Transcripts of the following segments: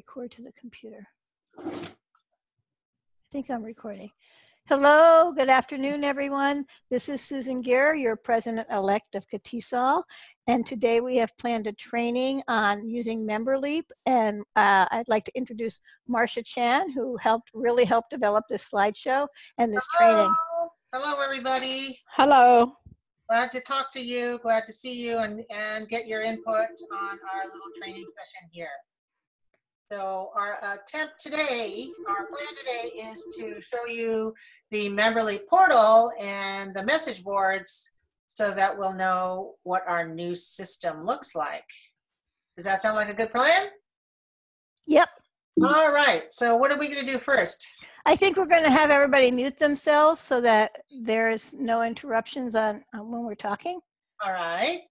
record to the computer. I think I'm recording. Hello, good afternoon, everyone. This is Susan Gear, your president-elect of CATESOL, and today we have planned a training on using MemberLeap, and uh, I'd like to introduce Marcia Chan, who helped really help develop this slideshow and this Hello. training. Hello, everybody. Hello. Glad to talk to you. Glad to see you and, and get your input on our little training session here. So our attempt today, our plan today is to show you the MemberLeap portal and the message boards so that we'll know what our new system looks like. Does that sound like a good plan? Yep, All right. So what are we going to do first? I think we're going to have everybody mute themselves so that there's no interruptions on, on when we're talking, All right.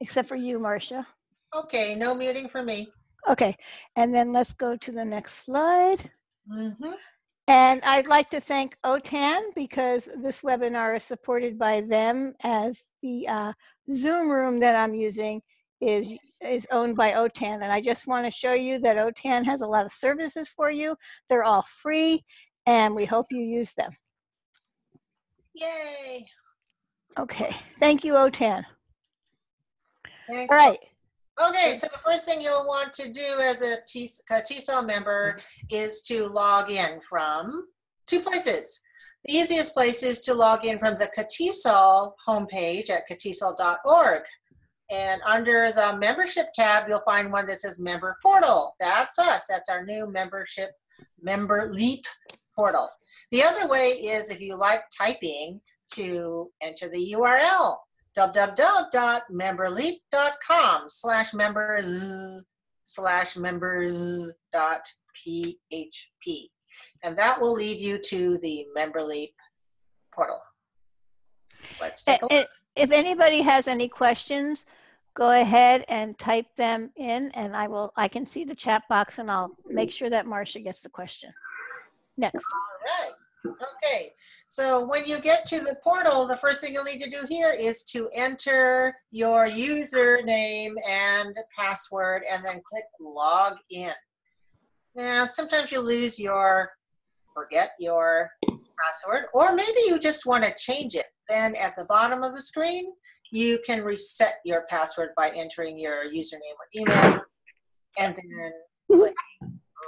except for you, Marcia. Okay. No muting for me. Okay, and then let's go to the next slide. Mm-hmm. And I'd like to thank OTAN because this webinar is supported by them as the uh, Zoom room that I'm using is, is owned by OTAN. And I just want to show you that OTAN has a lot of services for you. They're all free and we hope you use them. Yay. Okay, thank you, OTAN. Thanks. All right, Okay, so the first thing you'll want to do as a T- a TESOL member is to log in from two places. The easiest place is to log in from the CATESOL homepage at catesol.org. And under the membership tab, you'll find one that says member portal. That's us. That's our new membership member leap portal. The other way is if you like typing to enter the URL www.memberleap.com slash members slash members dot php. And that will lead you to the MemberLeap portal. Let's take a look. If anybody has any questions, go ahead and type them in and I will, I can see the chat box and I'll make sure that Marcia gets the question. Next. All right. Okay. So when you get to the portal, the first thing you'll need to do here is to enter your username and password and then click log in. Now, sometimes you lose your, forget your password, or maybe you just want to change it. Then at the bottom of the screen, you can reset your password by entering your username or email and then click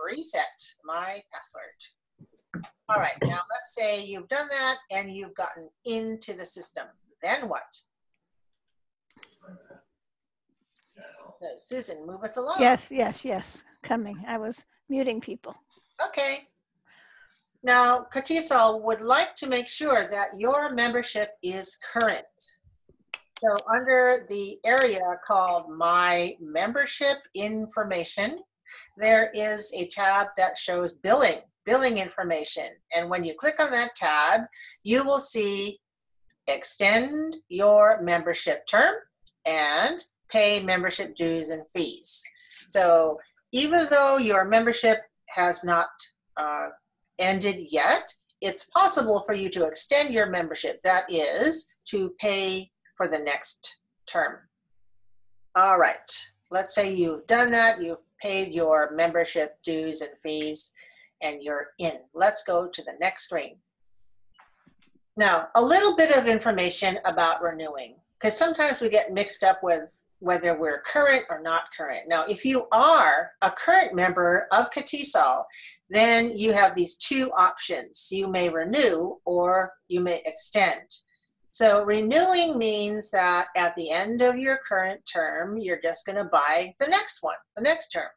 reset my password. All right, now let's say you've done that and you've gotten into the system. Then what? So Susan, move us along. Yes, yes, yes, coming. I was muting people. Okay. Now, CATESOL would like to make sure that your membership is current. So under the area called My Membership Information, there is a tab that shows billing, billing information. And when you click on that tab, you will see extend your membership term and pay membership dues and fees. So even though your membership has not uh, ended yet, it's possible for you to extend your membership. That is to pay for the next term. All right, let's say you've done that, you've paid your membership dues and fees, and you're in. Let's go to the next screen. Now, a little bit of information about renewing, because sometimes we get mixed up with whether we're current or not current. Now, if you are a current member of CATESOL, then you have these two options. You may renew or you may extend. So renewing means that at the end of your current term, you're just going to buy the next one, the next term.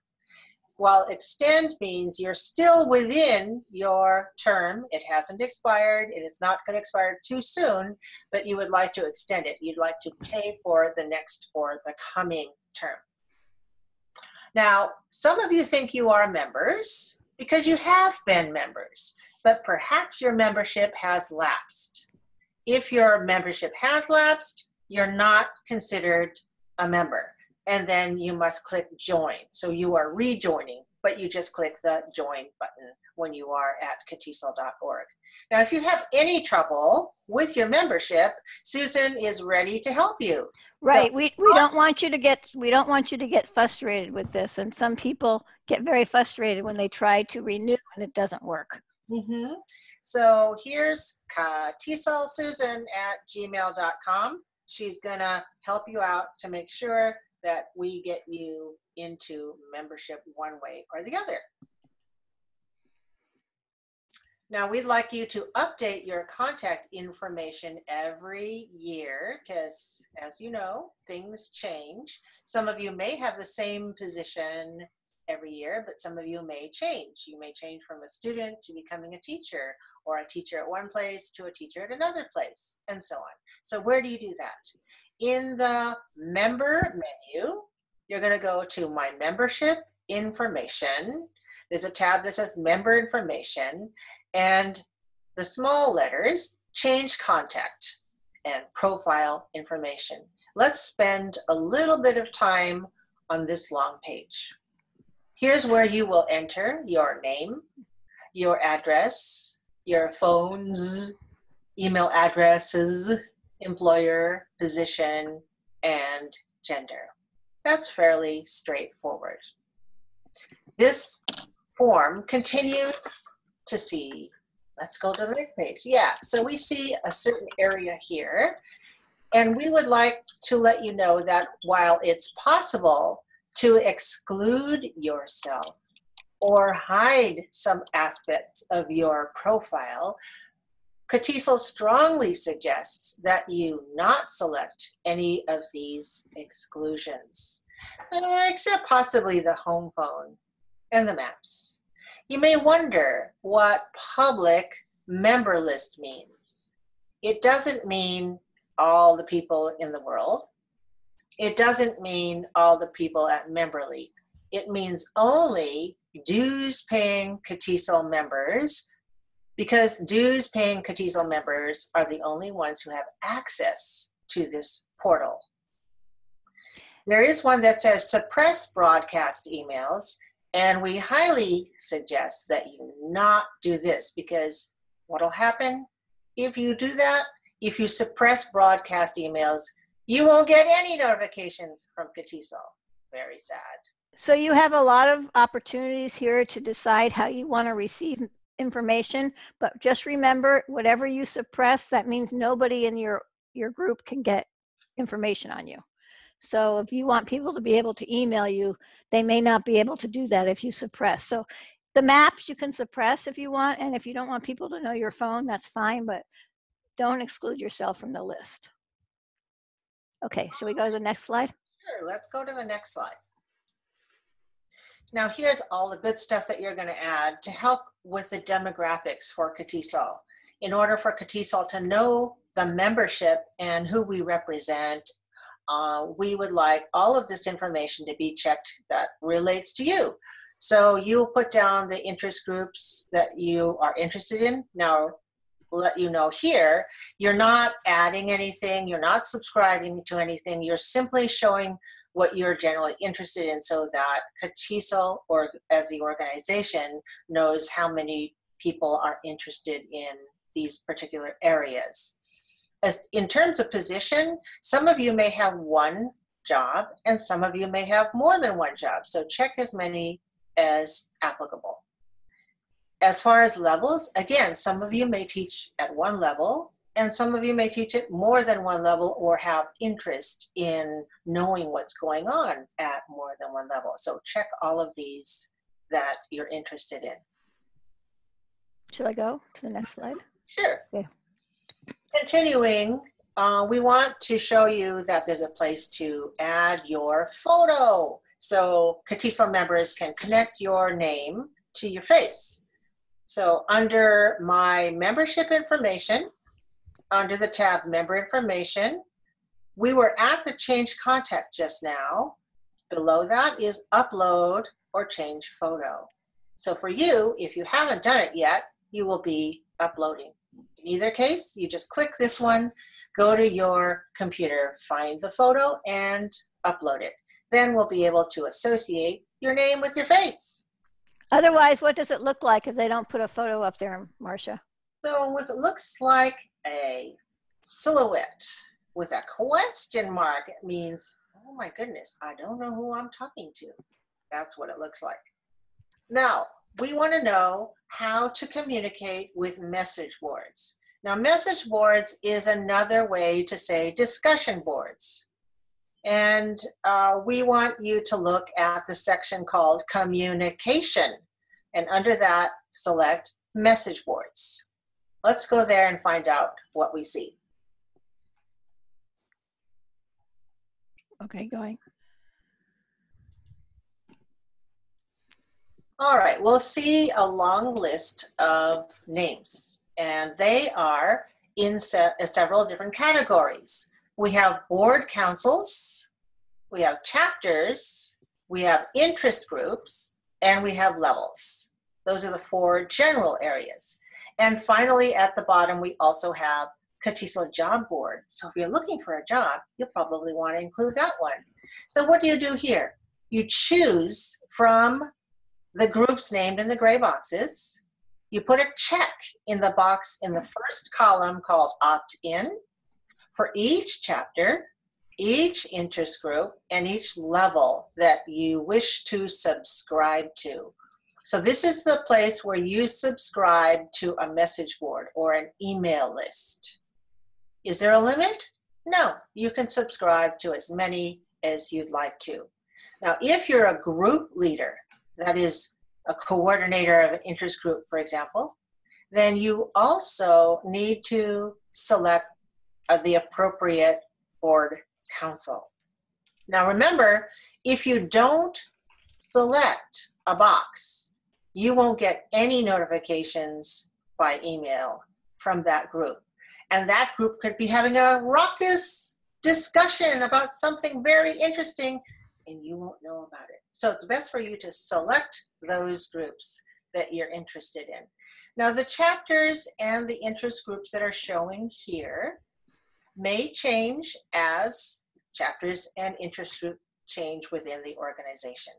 While extend means you're still within your term. It hasn't expired and it's not going to expire too soon, but you would like to extend it. You'd like to pay for the next or the coming term. Now, some of you think you are members because you have been members, but perhaps your membership has lapsed. If your membership has lapsed, you're not considered a member. And then you must click join. So you are rejoining. but you just click the join button when you are at catesol.org. Now, if you have any trouble with your membership, Susan is ready to help you. Right. We, we don't want you to get we don't want you to get frustrated with this. And some people get very frustrated when they try to renew and it doesn't work. Mm-hmm. So here's Susan at gmail.com. She's gonna help you out to make sure that we get you into membership one way or the other. Now we'd like you to update your contact information every year because as you know, things change. Some of you may have the same position every year, but some of you may change. You may change from a student to becoming a teacher or a teacher at one place to a teacher at another place and so on. So where do you do that? In the member menu, you're gonna go to my membership information. There's a tab that says member information and the small letters change contact and profile information. Let's spend a little bit of time on this long page. Here's where you will enter your name, your address, your phones, email addresses, employer, position, and gender. That's fairly straightforward. This form continues to see, let's go to the next page. Yeah, so we see a certain area here, and we would like to let you know that while it's possible to exclude yourself or hide some aspects of your profile, CATESOL strongly suggests that you not select any of these exclusions, uh, except possibly the home phone and the maps. You may wonder what public member list means. It doesn't mean all the people in the world. It doesn't mean all the people at MemberLeap. It means only dues paying CATESOL members because dues paying CATESOL members are the only ones who have access to this portal. There is one that says suppress broadcast emails, and we highly suggest that you not do this because what'll happen if you do that, if you suppress broadcast emails, you won't get any notifications from CATESOL. Very sad. So you have a lot of opportunities here to decide how you want to receive information, but just remember, whatever you suppress, that means nobody in your, your group can get information on you. So if you want people to be able to email you, they may not be able to do that if you suppress. So the maps you can suppress if you want, and if you don't want people to know your phone, that's fine, but don't exclude yourself from the list. Okay, shall we go to the next slide? Sure, let's go to the next slide. Now here's all the good stuff that you're gonna add to help with the demographics for CATESOL. In order for CATESOL to know the membership and who we represent, uh, we would like all of this information to be checked that relates to you. So you'll put down the interest groups that you are interested in. Now, let you know here, you're not adding anything, you're not subscribing to anything, you're simply showing what you're generally interested in so that CATESOL or as the organization knows how many people are interested in these particular areas. As in terms of position, some of you may have one job and some of you may have more than one job. So check as many as applicable. As far as levels, again, some of you may teach at one level and some of you may teach at more than one level or have interest in knowing what's going on at more than one level. So check all of these that you're interested in. Should I go to the next slide? Sure. Okay. Continuing, uh, we want to show you that there's a place to add your photo. So CATESOL members can connect your name to your face. So under my membership information, under the tab Member Information. We were at the Change Contact just now. Below that is Upload or Change Photo. So for you, if you haven't done it yet, you will be uploading. In either case, you just click this one, go to your computer, find the photo, and upload it. Then we'll be able to associate your name with your face. Otherwise, what does it look like if they don't put a photo up there, Marcia? So if it looks like a silhouette with a question mark, it means, oh my goodness, I don't know who I'm talking to. That's what it looks like. Now, we want to know how to communicate with message boards. Now, message boards is another way to say discussion boards. And uh, we want you to look at the section called communication. And under that, select message boards. Let's go there and find out what we see. Okay, going. All right, we'll see a long list of names, and they are in se uh, several different categories. We have board councils, we have chapters, we have interest groups, and we have levels. Those are the four general areas. And finally, at the bottom, we also have CATESOL job board. So if you're looking for a job, you'll probably want to include that one. So what do you do here? You choose from the groups named in the gray boxes. You put a check in the box in the first column called opt-in for each chapter, each interest group, and each level that you wish to subscribe to. So this is the place where you subscribe to a message board or an email list. Is there a limit? No, you can subscribe to as many as you'd like to. Now, if you're a group leader, that is a coordinator of an interest group, for example, then you also need to select the appropriate board council. Now remember, if you don't select a box, you won't get any notifications by email from that group. And that group could be having a raucous discussion about something very interesting and you won't know about it. So it's best for you to select those groups that you're interested in. Now the chapters and the interest groups that are showing here may change as chapters and interest group change within the organization.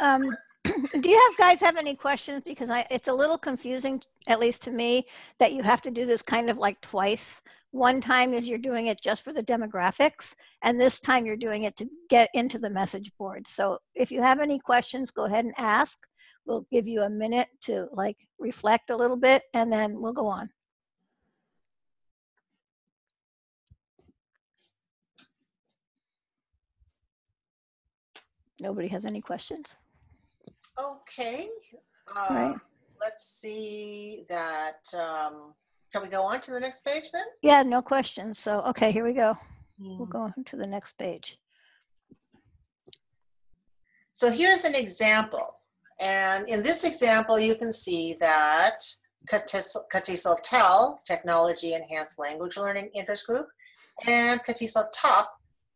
Um, do you have guys have any questions? Because I, it's a little confusing, at least to me, that you have to do this kind of like twice. One time is you're doing it just for the demographics, and this time you're doing it to get into the message board. So if you have any questions, go ahead and ask. We'll give you a minute to like reflect a little bit, and then we'll go on. Nobody has any questions? Okay. Right. Uh, let's see that. Um, can we go on to the next page then? Yeah, no questions. So, okay, here we go. We'll Hmm. go on to the next page. So here's an example. And in this example, you can see that CATESOL TEL, Technology Enhanced Language Learning Interest Group, and CATESOL TOP,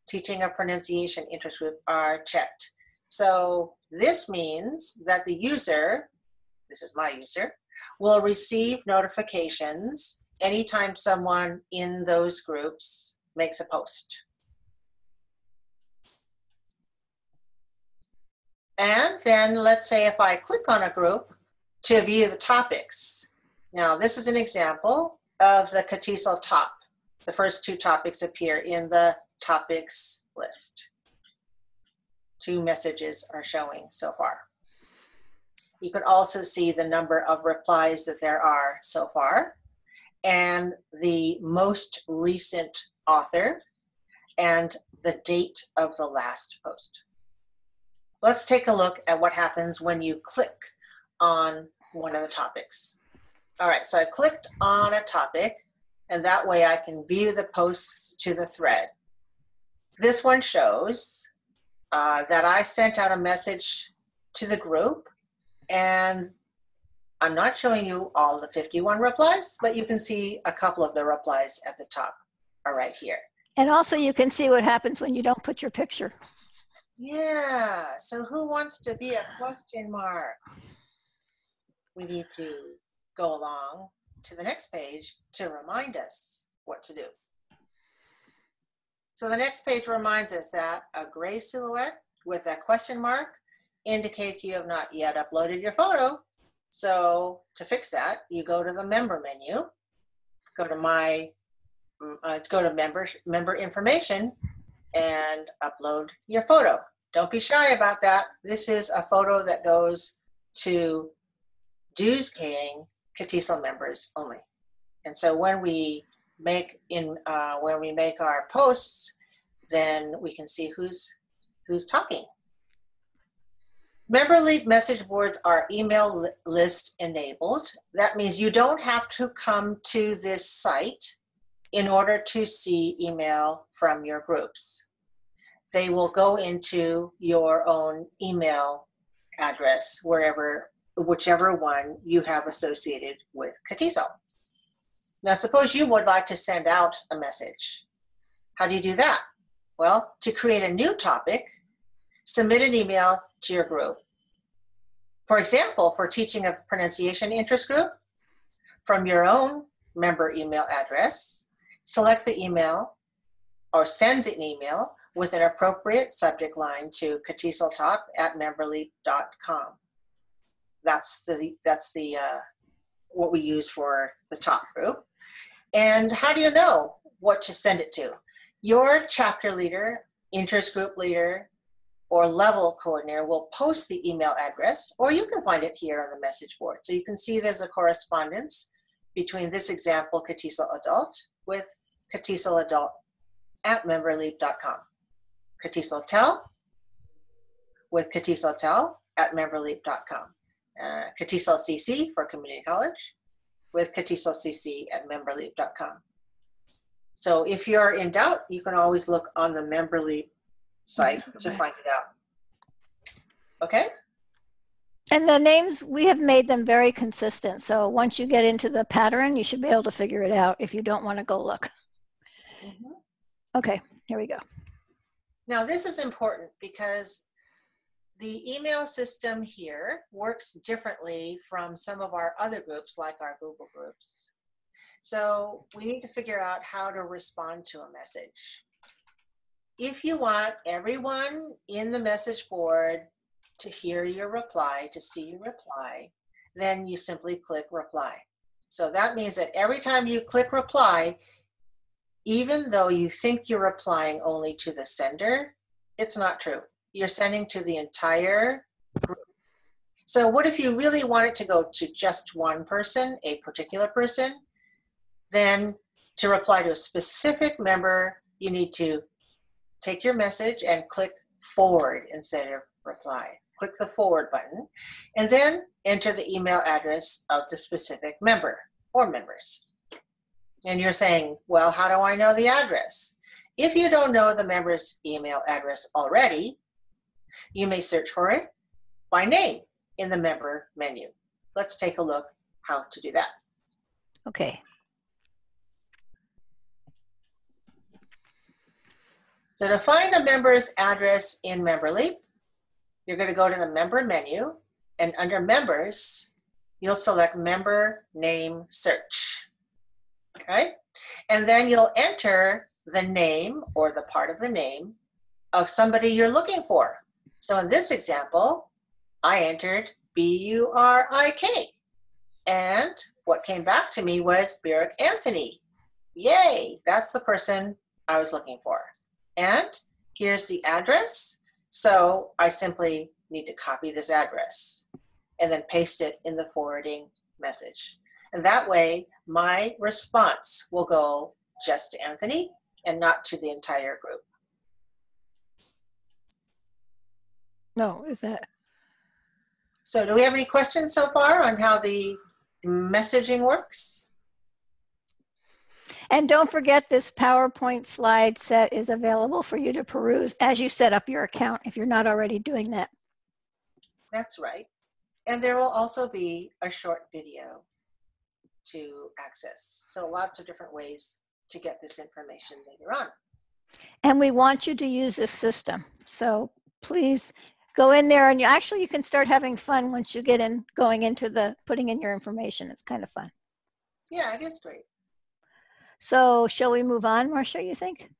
Teaching of Pronunciation Interest Group are checked. So this means that the user, this is my user, will receive notifications anytime someone in those groups makes a post. And then let's say if I click on a group to view the topics. Now this is an example of the CATESOL top. The first two topics appear in the topics list. Two messages are showing so far. You can also see the number of replies that there are so far and the most recent author and the date of the last post. Let's take a look at what happens when you click on one of the topics. All right, so I clicked on a topic and that way I can view the posts to the thread. This one shows uh, that I sent out a message to the group and I'm not showing you all the 51 replies, but you can see a couple of the replies at the top are right here. And also you can see what happens when you don't put your picture. Yeah, so who wants to be a question mark? We need to go along to the next page to remind us what to do. So the next page reminds us that a gray silhouette with a question mark indicates you have not yet uploaded your photo. So to fix that, you go to the member menu, go to my, mm, uh, go to member, member information and upload your photo. Don't be shy about that. This is a photo that goes to dues paying CATESOL members only. And so when we make in, uh, when we make our posts, then we can see who's, who's talking. MemberLeap message boards are email li- list enabled. That means you don't have to come to this site in order to see email from your groups. They will go into your own email address wherever, whichever one you have associated with CATESOL. Now, suppose you would like to send out a message. How do you do that? Well, to create a new topic, submit an email to your group. For example, for teaching a pronunciation interest group, from your own member email address, select the email or send an email with an appropriate subject line to catesoltalk at memberleap.com. That's the, that's the, uh, what we use for the top group. And how do you know what to send it to? Your chapter leader, interest group leader, or level coordinator will post the email address, or you can find it here on the message board. So you can see there's a correspondence between this example, CATESOL Adult, with CATESOL Adult at memberleap.com. CATESOL Tel with CATESOL Tel at memberleap.com. Uh, CC for community college with CATESOL CC at memberleap.com. So if you're in doubt, you can always look on the MemberLeap site to find it out. Okay? And the names, we have made them very consistent. So once you get into the pattern, you should be able to figure it out if you don't want to go look. Mm-hmm. Okay, here we go. Now this is important because the email system here works differently from some of our other groups like our Google groups. So we need to figure out how to respond to a message. If you want everyone in the message board to hear your reply, to see your reply, then you simply click reply. So that means that every time you click reply, even though you think you're replying only to the sender, it's not true. You're sending to the entire group. So what if you really want it to go to just one person, a particular person? Then to reply to a specific member, you need to take your message and click forward instead of reply. Click the forward button and then enter the email address of the specific member or members. And you're saying, well, how do I know the address? If you don't know the member's email address already, you may search for it by name in the member menu. Let's take a look how to do that. Okay, So to find a member's address in MemberLeap, you're going to go to the member menu and under members, you'll select member name search. Okay? And then you'll enter the name or the part of the name of somebody you're looking for. So in this example, I entered B-U-R-I-K. And what came back to me was Burik Anthony. Yay, that's the person I was looking for. And here's the address. So I simply need to copy this address and then paste it in the forwarding message. And that way, my response will go just to Anthony and not to the entire group. No, is that, So do we have any questions so far on how the messaging works? and don't forget this PowerPoint slide set is available for you to peruse as you set up your account if you're not already doing that. That's right. And there will also be a short video to access. So lots of different ways to get this information later on. And we want you to use this system. So please go in there and you actually you can start having fun once you get in going into the putting in your information. It's kind of fun. Yeah, it is great. So shall we move on, Marcia, you think?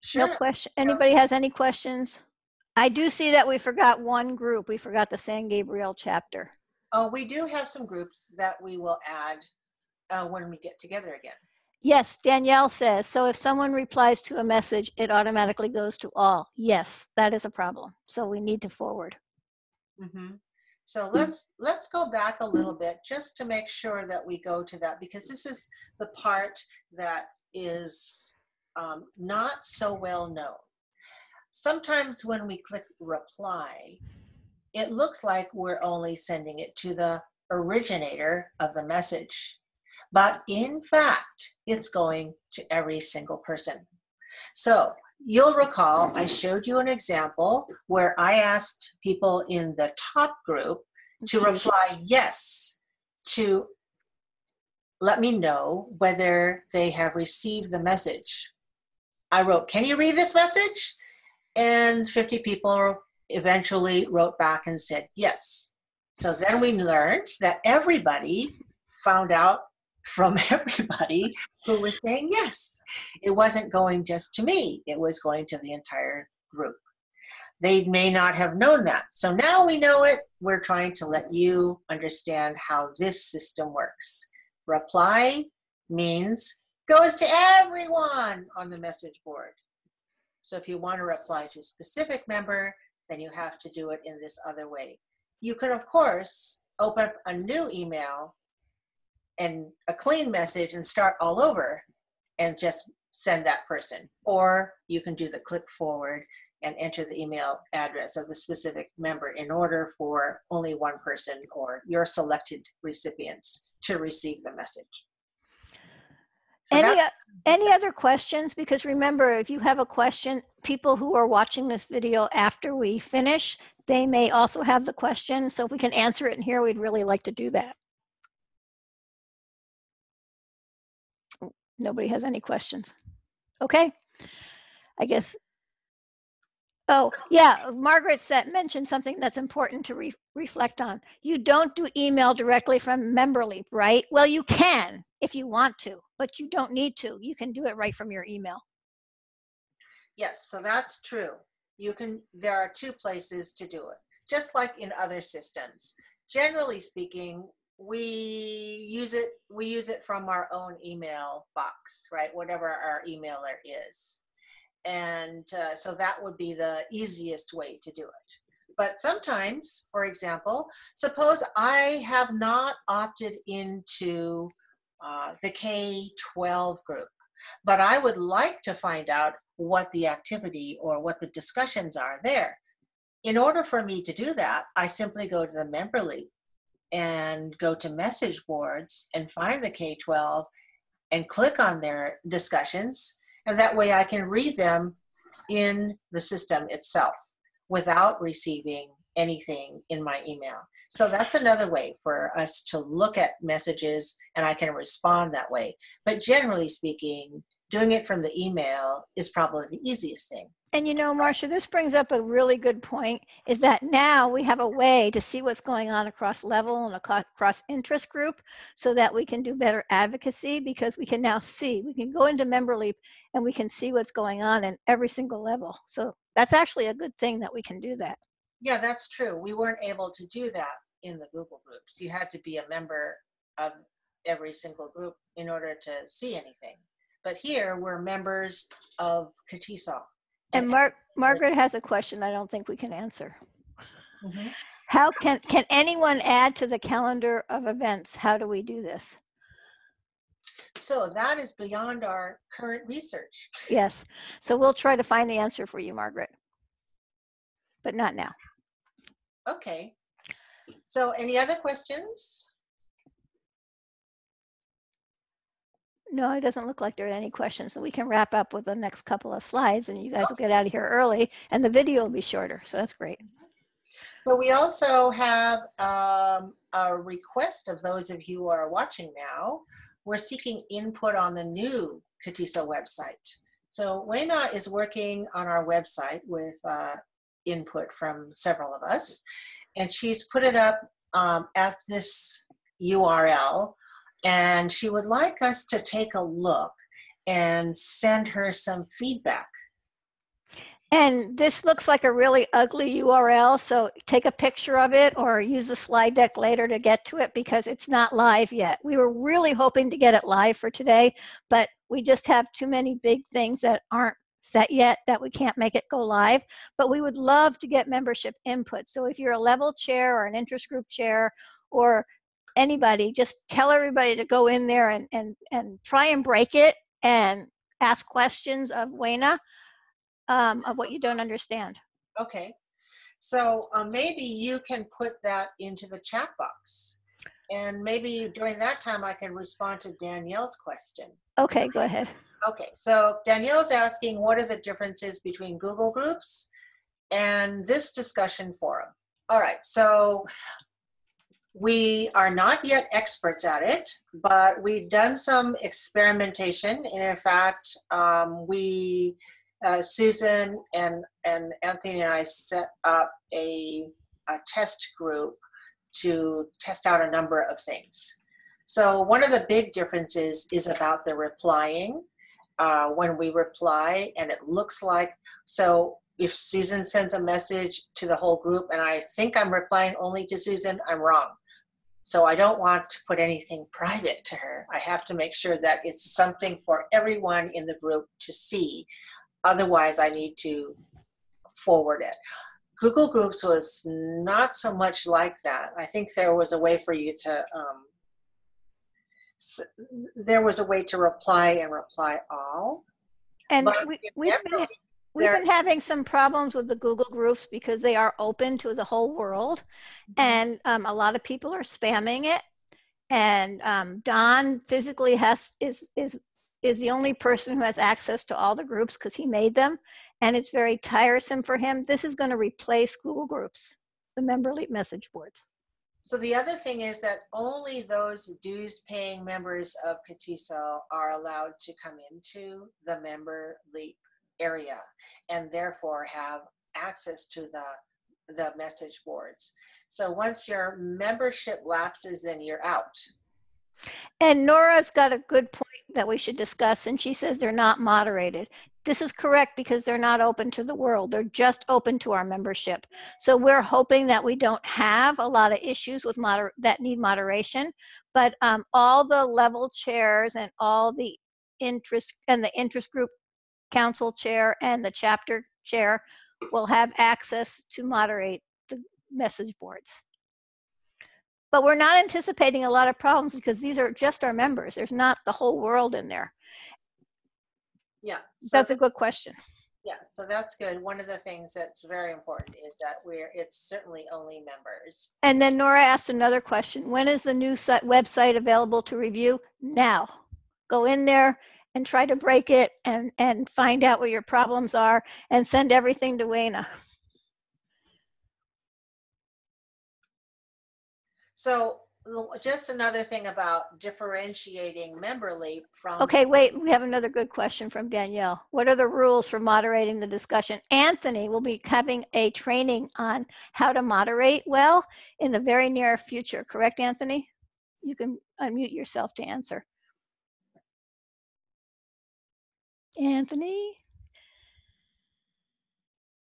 Sure. No question. Anybody has any questions? I do see that we forgot one group. We forgot the San Gabriel chapter. Oh, we do have some groups that we will add uh, when we get together again. Yes, Danielle says, so if someone replies to a message, it automatically goes to all. Yes, that is a problem. So we need to forward. hmm So let's let's go back a little bit just to make sure that we go to that because this is the part that is um, not so well known. Sometimes when we click reply, it looks like we're only sending it to the originator of the message. But in fact, it's going to every single person. So you'll recall I showed you an example where I asked people in the top group to reply yes to let me know whether they have received the message. I wrote, can you read this message? And 50 people eventually wrote back and said yes. So then we learned that everybody found out from everybody who was saying yes. It wasn't going just to me, it was going to the entire group. They may not have known that. So now we know it. We're trying to let you understand how this system works. Reply means goes to everyone on the message board. So if you want to reply to a specific member, then you have to do it in this other way. You can, of course, open up a new email and a clean message and start all over and just send that person. Or you can do the click forward and enter the email address of the specific member in order for only one person or your selected recipients to receive the message. So Any, that- any other questions? Because remember, if you have a question, people who are watching this video after we finish, they may also have the question. So if we can answer it in here, we'd really like to do that. Nobody has any questions. Okay. I guess. Oh, yeah, Margaret said, mentioned something that's important to re- reflect on. You don't do email directly from MemberLeap, right? Well, you can if you want to, but you don't need to. You can do it right from your email. Yes, so that's true. You can, there are two places to do it, just like in other systems. Generally speaking, we use it, we use it from our own email box, right? Whatever our emailer is. And uh, so that would be the easiest way to do it. But sometimes, for example, suppose I have not opted into uh, the K-12 group, but I would like to find out what the activity or what the discussions are there. In order for me to do that, I simply go to the member leap and go to message boards and find the K-12 and click on their discussions. And that way I can read them in the system itself without receiving anything in my email. So that's another way for us to look at messages and I can respond that way. But generally speaking, doing it from the email is probably the easiest thing. And you know, Marcia, this brings up a really good point is that now we have a way to see what's going on across level and across interest group so that we can do better advocacy because we can now see, we can go into MemberLeap and we can see what's going on in every single level. So that's actually a good thing that we can do that. Yeah, that's true. We weren't able to do that in the Google groups. You had to be a member of every single group in order to see anything. But here we're members of CATESOL. And Mar- Margaret has a question I don't think we can answer. Mhm. How can, can anyone add to the calendar of events? How do we do this? So that is beyond our current research. Yes, so we'll try to find the answer for you, Margaret. But not now. Okay. So any other questions? No, it doesn't look like there are any questions, so we can wrap up with the next couple of slides and you guys will get out of here early and the video will be shorter, so that's great. So we also have um, a request of those of you who are watching now. We're seeking input on the new CATESOL website. So Wayna is working on our website with uh, input from several of us, and she's put it up um, at this URL, and she would like us to take a look and send her some feedback. And this looks like a really ugly URL, so take a picture of it or use the slide deck later to get to it because it's not live yet. We were really hoping to get it live for today, but we just have too many big things that aren't set yet that we can't make it go live. But we would love to get membership input. So if you're a level chair or an interest group chair or anybody, just tell everybody to go in there and, and, and try and break it and ask questions of Wayna um, of what you don't understand. Okay. So uh, maybe you can put that into the chat box. And maybe during that time, I can respond to Danielle's question. Okay, go ahead. Okay, so Danielle's asking what are the differences between Google Groups and this discussion forum? All right, so we are not yet experts at it, but we've done some experimentation. And in fact, um, we uh, Susan and, and Anthony and I set up a, a test group to test out a number of things. So one of the big differences is about the replying. Uh, when we reply and it looks like, so if Susan sends a message to the whole group and I think I'm replying only to Susan, I'm wrong. So I don't want to put anything private to her. I have to make sure that it's something for everyone in the group to see. Otherwise, I need to forward it. Google Groups was not so much like that. I think there was a way for you to, um, there was a way to reply and reply all. And we, we've, been, we've been having some problems with the Google Groups because they are open to the whole world. Mm -hmm. And um, a lot of people are spamming it. And um, Don physically has is is is the only person who has access to all the groups because he made them and it's very tiresome for him. This is going to replace Google Groups, the member leap message boards. So the other thing is that only those dues paying members of CATESOL are allowed to come into the member leap area and therefore have access to the, the message boards. So once your membership lapses, then you're out. And Nora's got a good point that we should discuss, and she says they're not moderated. This is correct because they're not open to the world. They're just open to our membership. So we're hoping that we don't have a lot of issues with moder that need moderation, but um, all the level chairs and all the interest and the interest group council chair and the chapter chair will have access to moderate the message boards. But we're not anticipating a lot of problems because these are just our members. There's not the whole world in there. Yeah. So that's a good question. Yeah, so that's good. One of the things that's very important is that we're, it's certainly only members. And then Nora asked another question. When is the new website available to review? Now. Go in there and try to break it and, and find out what your problems are and send everything to Wayna. So just another thing about differentiating member leap from okay wait we have another good question from danielle. What are the rules for moderating the discussion? Anthony will be having a training on how to moderate well in the very near future correct anthony? You can unmute yourself to answer anthony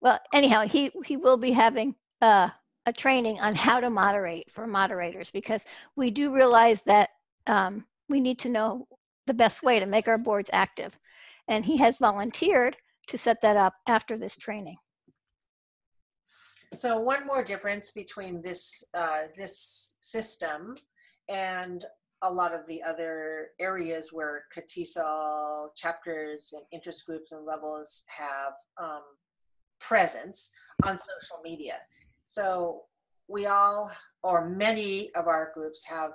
well anyhow he he will be having uh a training on how to moderate for moderators because we do realize that um, we need to know the best way to make our boards active. And he has volunteered to set that up after this training. So one more difference between this, uh, this system and a lot of the other areas where CATESOL chapters and interest groups and levels have um, presence on social media so we all, or many of our groups have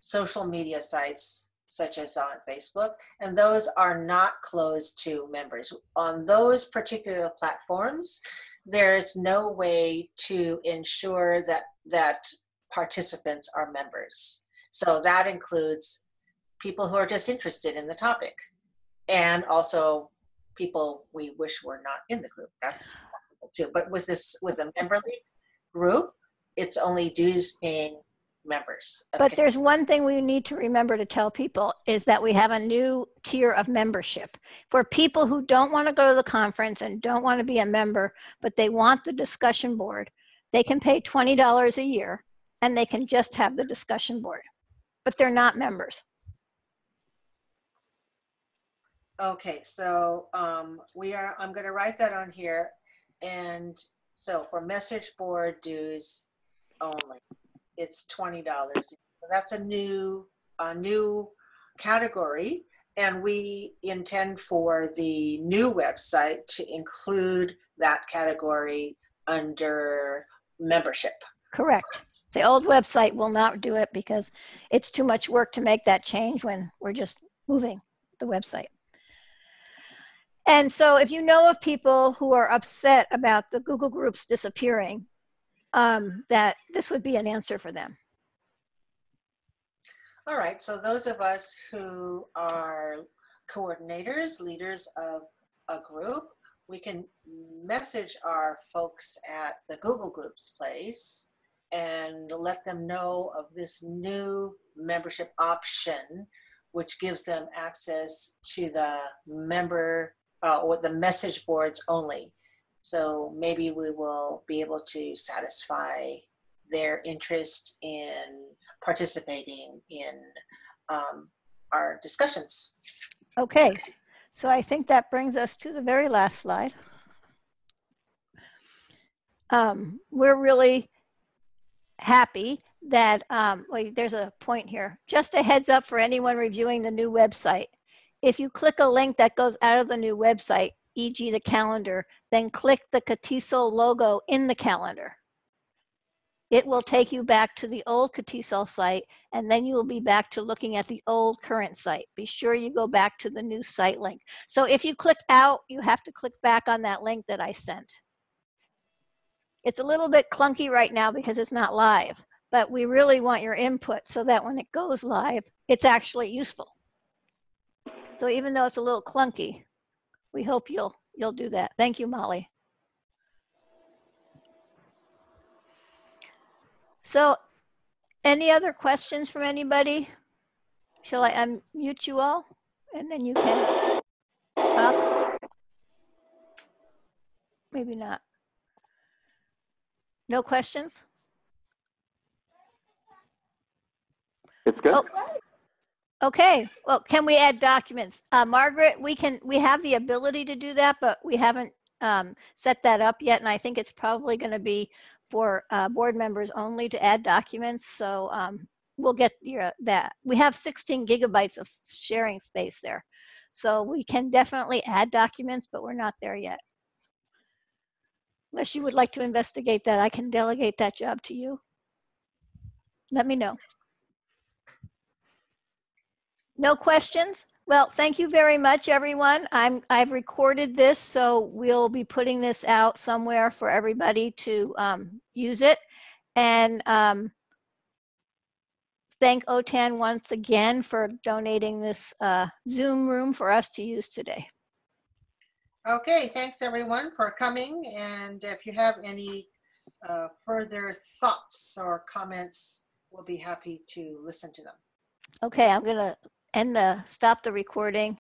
social media sites such as on Facebook, and those are not closed to members. On those particular platforms, there's no way to ensure that, that participants are members. So that includes people who are just interested in the topic and also people we wish were not in the group. That's possible too. But with this, with a MemberLeap group, it's only dues paying members. of But there's one thing we need to remember to tell people is that we have a new tier of membership. For people who don't want to go to the conference and don't want to be a member, but they want the discussion board, they can pay $20 a year and they can just have the discussion board. But they're not members. Okay, so um, we are, I'm gonna write that on here. And so for message board dues only, it's twenty dollars. That's a new, a new category. And we intend for the new website to include that category under membership. Correct. The old website will not do it because it's too much work to make that change when we're just moving the website. And so if you know of people who are upset about the Google Groups disappearing, um, that this would be an answer for them. All right, so those of us who are coordinators, leaders of a group, we can message our folks at the Google Groups place and let them know of this new membership option, which gives them access to the member uh, or the message boards only. So maybe we will be able to satisfy their interest in participating in um, our discussions. Okay, so I think that brings us to the very last slide. Um, we're really happy that, um, wait, there's a point here. Just a heads up for anyone reviewing the new website. If you click a link that goes out of the new website, e.g. the calendar, then click the CATESOL logo in the calendar. It will take you back to the old CATESOL site and then you will be back to looking at the old current site. Be sure you go back to the new site link. So if you click out, you have to click back on that link that I sent. It's a little bit clunky right now because it's not live, but we really want your input so that when it goes live, it's actually useful. So even though it's a little clunky, we hope you'll you'll do that. Thank you, Molly. So any other questions from anybody? Shall I unmute you all? And then you can talk? Maybe not. No questions? It's good. Oh, Okay, well, can we add documents? Uh, Margaret, we can, we have the ability to do that, but we haven't um, set that up yet. And I think it's probably going to be for uh, board members only to add documents. So um, we'll get your, that. We have 16 gigabytes of sharing space there. So we can definitely add documents, but we're not there yet. Unless you would like to investigate that, I can delegate that job to you. Let me know. No questions? Well, thank you very much, everyone. I'm, I've recorded this, so we'll be putting this out somewhere for everybody to um, use it. And um, thank OTAN once again for donating this uh, Zoom room for us to use today. Okay, thanks everyone for coming. And if you have any uh, further thoughts or comments, we'll be happy to listen to them. Okay, I'm gonna end the, stop the recording